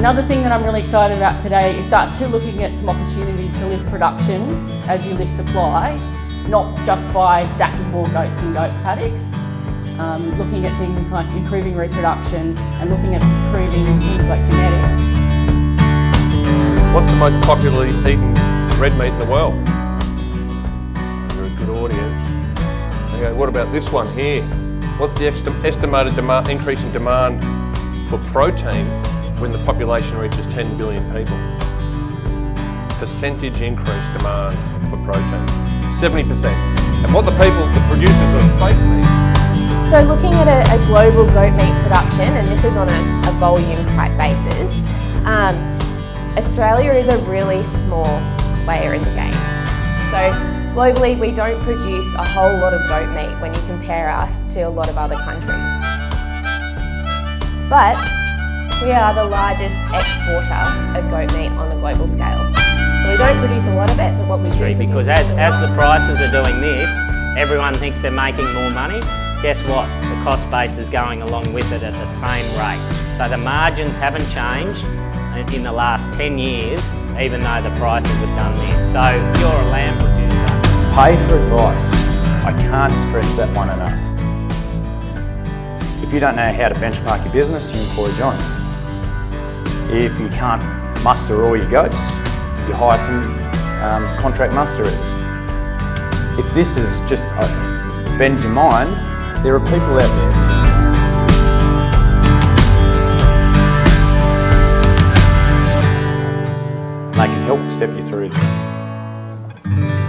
Another thing that I'm really excited about today is start to looking at some opportunities to lift production as you lift supply, not just by stacking more goats in goat paddocks, um, looking at things like improving reproduction and looking at improving things like genetics. What's the most popularly eaten red meat in the world? You're a good audience. Okay, what about this one here? What's the estimated demand, increase in demand for protein when the population reaches 10 billion people? Percentage increase demand for protein, 70%. And what the people, the producers of fake meat so looking at a, a, global goat meat production, and this is on a, a volume type basis, um, Australia is a really small player in the game. So globally we don't produce a whole lot of goat meat when you compare us to a lot of other countries. But we are the largest exporter of goat meat on a global scale. So we don't produce a lot of it, but what we do Because as, as the prices are doing this, everyone thinks they're making more money, guess what? The cost base is going along with it at the same rate. So the margins haven't changed in the last 10 years, even though the prices have done this. So you're a lamb producer. Pay for advice. I can't stress that one enough. If you don't know how to benchmark your business, you employ John. If you can't muster all your goats, you hire some um, contract musterers. If this is just uh, bends your mind, there are people out there they can help step you through this.